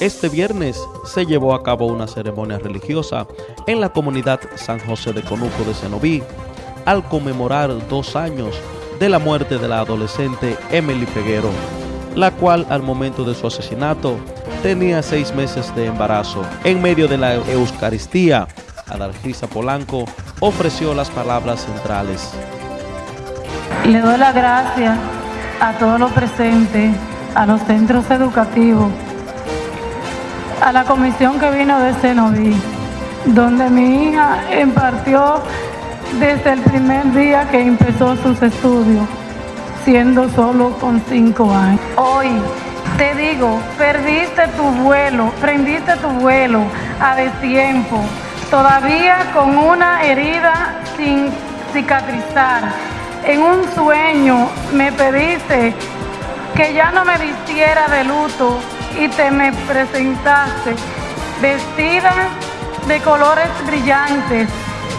Este viernes se llevó a cabo una ceremonia religiosa en la comunidad San José de Conuco de Cenoví al conmemorar dos años de la muerte de la adolescente Emily Peguero, la cual al momento de su asesinato tenía seis meses de embarazo. En medio de la Eucaristía, Adalgisa Polanco ofreció las palabras centrales. Le doy la gracias a todos los presentes, a los centros educativos, a la comisión que vino de Cenoví, donde mi hija impartió desde el primer día que empezó sus estudios, siendo solo con cinco años. Hoy te digo, perdiste tu vuelo, prendiste tu vuelo a destiempo, todavía con una herida sin cicatrizar. En un sueño me pediste que ya no me vistiera de luto y te me presentaste vestida de colores brillantes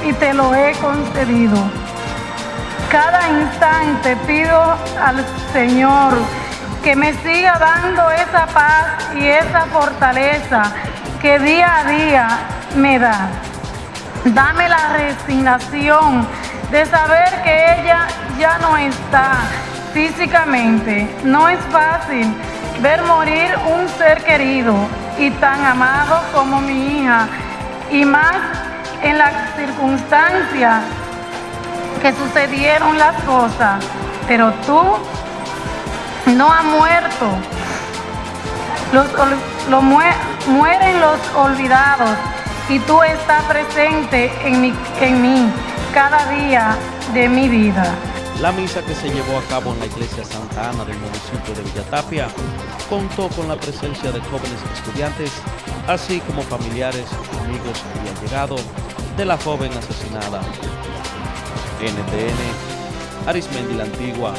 y te lo he concedido. Cada instante pido al Señor que me siga dando esa paz y esa fortaleza que día a día me da. Dame la resignación de saber que ella ya no está físicamente. No es fácil ver morir un ser querido y tan amado como mi hija, y más en las circunstancias que sucedieron las cosas, pero tú no has muerto. Los, mueren los olvidados y tú estás presente en, en mí cada día de mi vida. La misa que se llevó a cabo en la iglesia Santa Ana del municipio de Villatapia contó con la presencia de jóvenes estudiantes, así como familiares, amigos y allegados de la joven asesinada. NTN, Arismendi la Antigua,